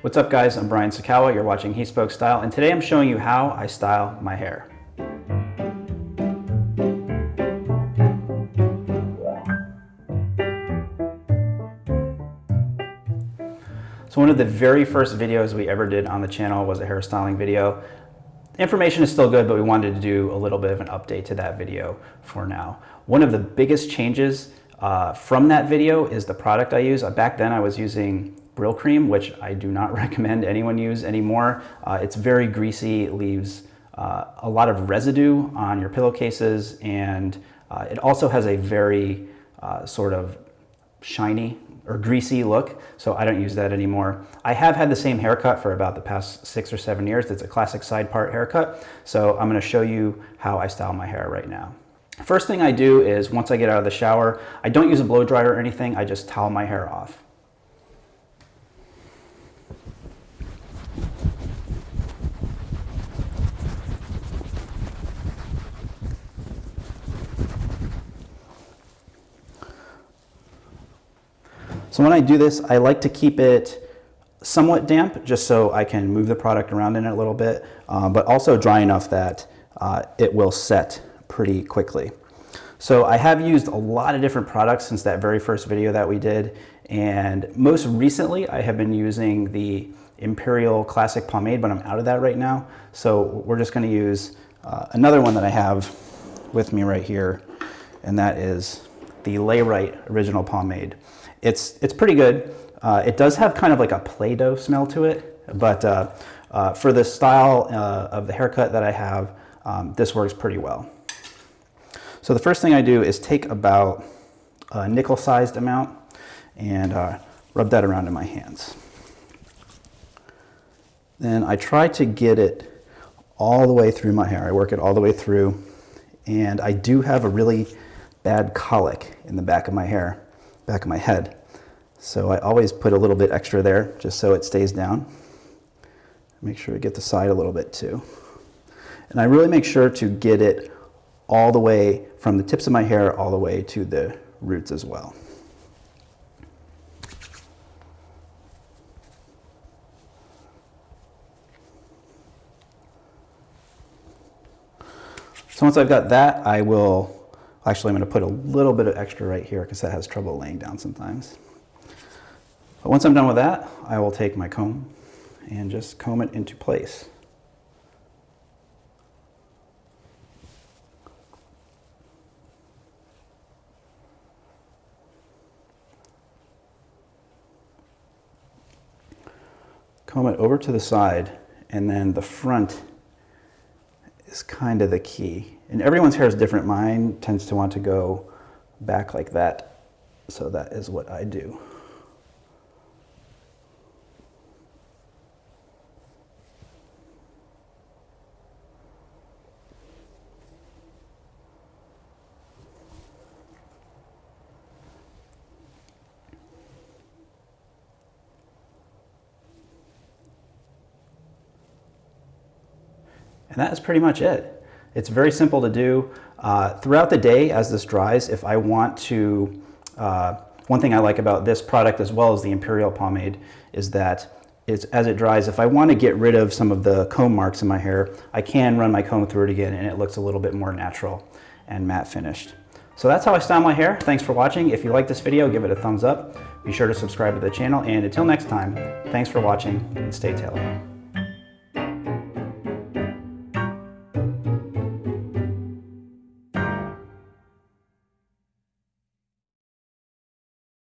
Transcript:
What's up guys, I'm Brian Sacawa, you're watching He Spoke Style, and today I'm showing you how I style my hair. So one of the very first videos we ever did on the channel was a hairstyling video. Information is still good, but we wanted to do a little bit of an update to that video for now. One of the biggest changes uh, from that video is the product I use. Uh, back then I was using Brylcreem, which I do not recommend anyone use anymore. Uh, it's very greasy, leaves uh, a lot of residue on your pillowcases, and uh, it also has a very uh, sort of shiny or greasy look, so I don't use that anymore. I have had the same haircut for about the past six or seven years. It's a classic side part haircut, so I'm gonna show you how I style my hair right now. First thing I do is once I get out of the shower, I don't use a blow dryer or anything, I just towel my hair off. So when I do this, I like to keep it somewhat damp just so I can move the product around in it a little bit, uh, but also dry enough that uh, it will set pretty quickly. So I have used a lot of different products since that very first video that we did. And most recently, I have been using the Imperial Classic Pomade, but I'm out of that right now. So we're just gonna use uh, another one that I have with me right here, and that is the Layrite Original Pomade. It's, it's pretty good. Uh, it does have kind of like a Play-Doh smell to it, but uh, uh, for the style uh, of the haircut that I have, um, this works pretty well. So the first thing I do is take about a nickel-sized amount and uh, rub that around in my hands. Then I try to get it all the way through my hair. I work it all the way through, and I do have a really bad cowlick in the back of my hair back of my head. So I always put a little bit extra there just so it stays down. Make sure to get the side a little bit too. And I really make sure to get it all the way from the tips of my hair all the way to the roots as well. So once I've got that, I will Actually, I'm going to put a little bit of extra right here because that has trouble laying down sometimes. But once I'm done with that, I will take my comb and just comb it into place. Comb it over to the side and then the front is kind of the key. And everyone's hair is different. Mine tends to want to go back like that. So that is what I do. And that is pretty much it. It's very simple to do. Uh, throughout the day as this dries, if I want to, uh, one thing I like about this product as well as the Imperial pomade is that it's, as it dries, if I want to get rid of some of the comb marks in my hair, I can run my comb through it again and it looks a little bit more natural and matte finished. So that's how I style my hair. Thanks for watching. If you like this video, give it a thumbs up. Be sure to subscribe to the channel and until next time, thanks for watching and stay tailored.